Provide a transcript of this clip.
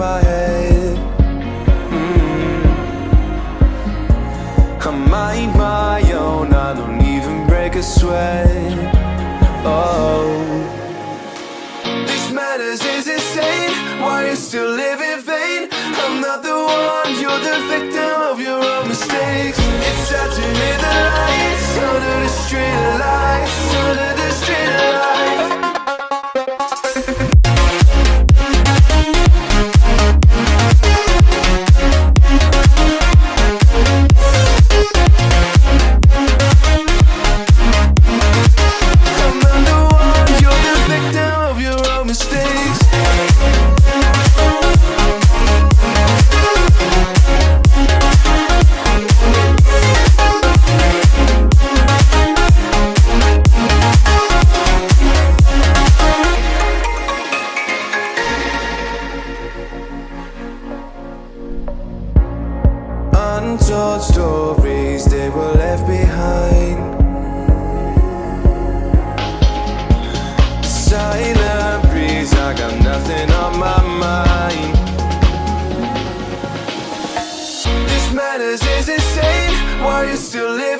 my head. Mm. I mind my own, I don't even break a sweat. Oh. This madness is insane, why you still live in vain? I'm not the one, you're the victim of your own mistakes. It's sad to Untold stories they were left behind. Silent breeze, I got nothing on my mind. This madness is insane. Why you still live